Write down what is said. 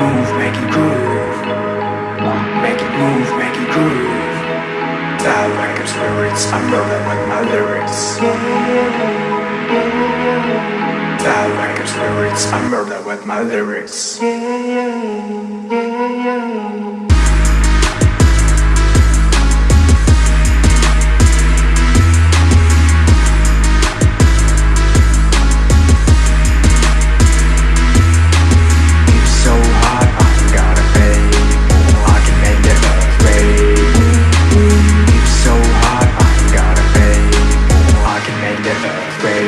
move, make it groove. Make it move, make it groove. Dial like I'm spirits, I'm rolling with my lyrics. Dial like I'm spirits, I'm rolling with my lyrics.